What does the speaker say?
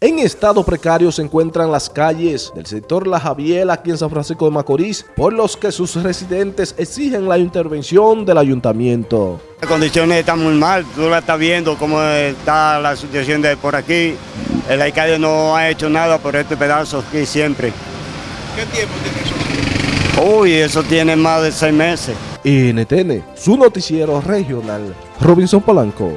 En estado precario se encuentran las calles del sector La Javiela aquí en San Francisco de Macorís, por los que sus residentes exigen la intervención del ayuntamiento. Las condiciones están muy mal, tú la estás viendo cómo está la situación de por aquí. El alcalde no ha hecho nada por este pedazo aquí siempre. ¿Qué tiempo tiene eso? Uy, eso tiene más de seis meses. NTN, su noticiero regional, Robinson Polanco.